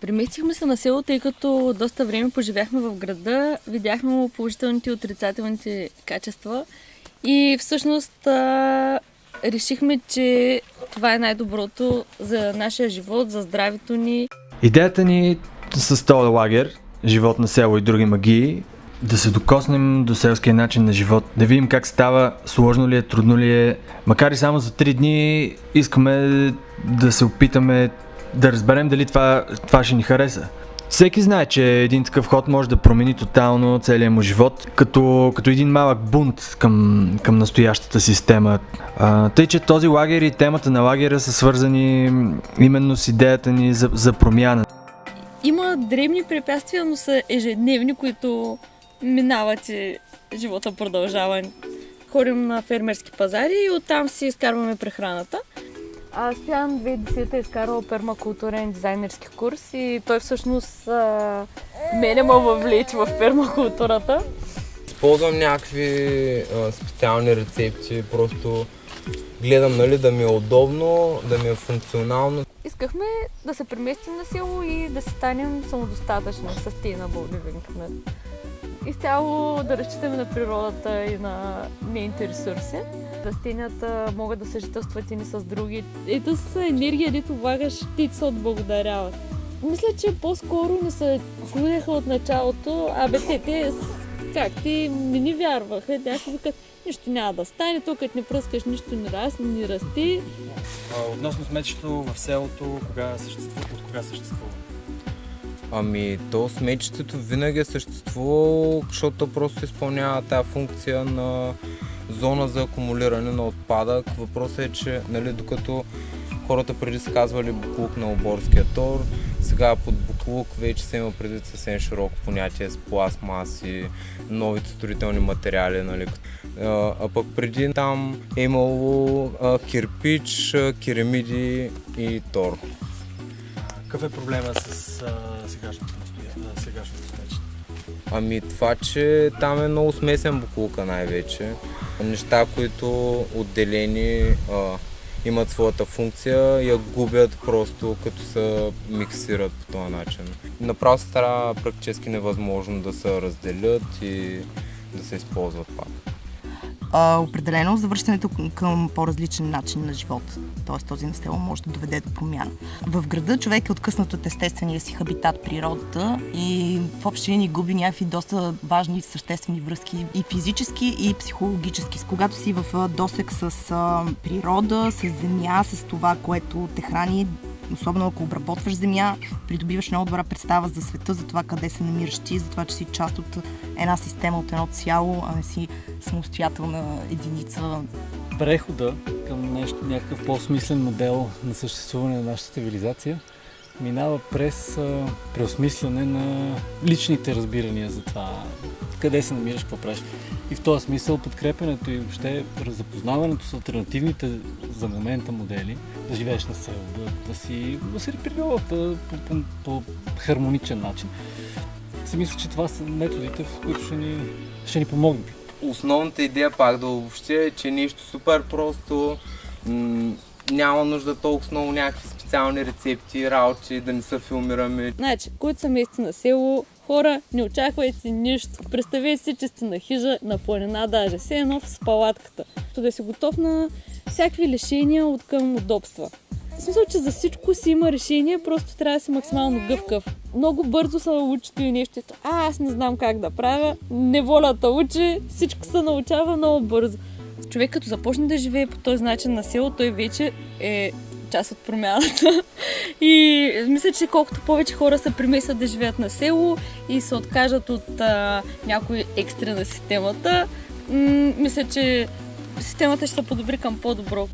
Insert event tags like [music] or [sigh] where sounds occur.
Преместихме се на село, тъй като доста време поживяхме в града, видяхме му положителните и отрицателните качества и всъщност а, решихме, че това е най-доброто за нашия живот, за здравето ни. Идеята ни с този лагер, живот на село и други магии, да се докоснем до селския начин на живот, да видим как става, сложно ли е, трудно ли е. Макар и само за 3 дни искаме да се опитаме да разберем дали това, това ще ни хареса. Всеки знае, че един такъв ход може да промени тотално целия му живот, като, като един малък бунт към, към настоящата система. А, тъй, че този лагер и темата на лагера са свързани именно с идеята ни за, за промяна. Има древни препятствия, но са ежедневни, които минават и живота продължава. Ходим на фермерски пазари и оттам си изкарваме прехраната. А Стоян 2010 е изкарал пермакултурен дизайнерски курс и той всъщност а, мене ме въвлече в пермакултурата. Използвам някакви а, специални рецепти, просто гледам нали, да ми е удобно, да ми е функционално. Искахме да се преместим на село и да се станем самодостатъчни, sustainable living. Нали? Изцяло да разчитаме на природата и на нейните ресурси. Растенията могат да съжителстват и ни с други. Ето с енергия, дето влагаш, ти се отблагодаряват. Мисля, че по-скоро не се чудеха от началото, абе те, те как ти не ни вярваха, те ще викат, нищо няма да стане, тук като не пръскаш, нищо не расте, не расти. Относно сметището в селото, кога съществува, от кога съществува? Ами, то смечетето винаги е съществувало, защото то просто изпълнява тази функция на зона за акумулиране на отпадък. Въпросът е, че нали, докато хората преди са казвали буклук на оборския тор, сега под буклук вече се има предвид съвсем широко понятие с пластмаси, новите строителни материали. Нали. А, пък преди там е имало кирпич, керамиди и тор. Какъв е проблема с а, сегашното, сегашното? Ами това, че там е много смесен буклука най-вече. Неща, които отделени а, имат своята функция, я губят просто като се миксират по този начин. Направо стара практически невъзможно да се разделят и да се използват пак. А, определено завръщането към по-различен начин на живот, т.е. този настел може да доведе до промяна. В града човек е откъснат от естествения си хабитат, природата и в общи линии губи някакви доста важни съществени връзки и физически, и психологически. Когато си в досек с природа, с земя, с това, което те храни, особено ако обработваш земя, придобиваш много добра представа за света, за това къде се намираш ти, за това, че си част от една система, от едно цяло, а не си самостоятелна единица. Прехода към нещо, някакъв по-смислен модел на съществуване на нашата цивилизация минава през преосмисляне на личните разбирания за това къде се намираш, какво правиш. И в този смисъл подкрепенето и въобще запознаването с альтернативните за момента модели, да живееш на село, да, да си, да си природата по, по, по, хармоничен начин. Си мисля, че това са методите, в които ще ни, ще ни помогнат. Основната идея пак да обобщя е, че нещо супер просто, няма нужда толкова много някакви специални рецепти, работи, да не се филмираме. Значи, които са мести на село, хора, не очаквайте нищо. Представете си, че сте на хижа, на планина даже, все едно с палатката. То да си готов на всякакви лишения от към удобства. В смисъл, че за всичко си има решение, просто трябва да си максимално гъвкав. Много бързо се научи и нещо. А, аз не знам как да правя. Неволята учи, всичко се научава много бързо. Човек като започне да живее по този начин на село, той вече е част от промяната. [laughs] И мисля, че колкото повече хора се премесват да живеят на село и се откажат от а, някои екстри на системата, мисля, че системата ще се подобри към по-добро.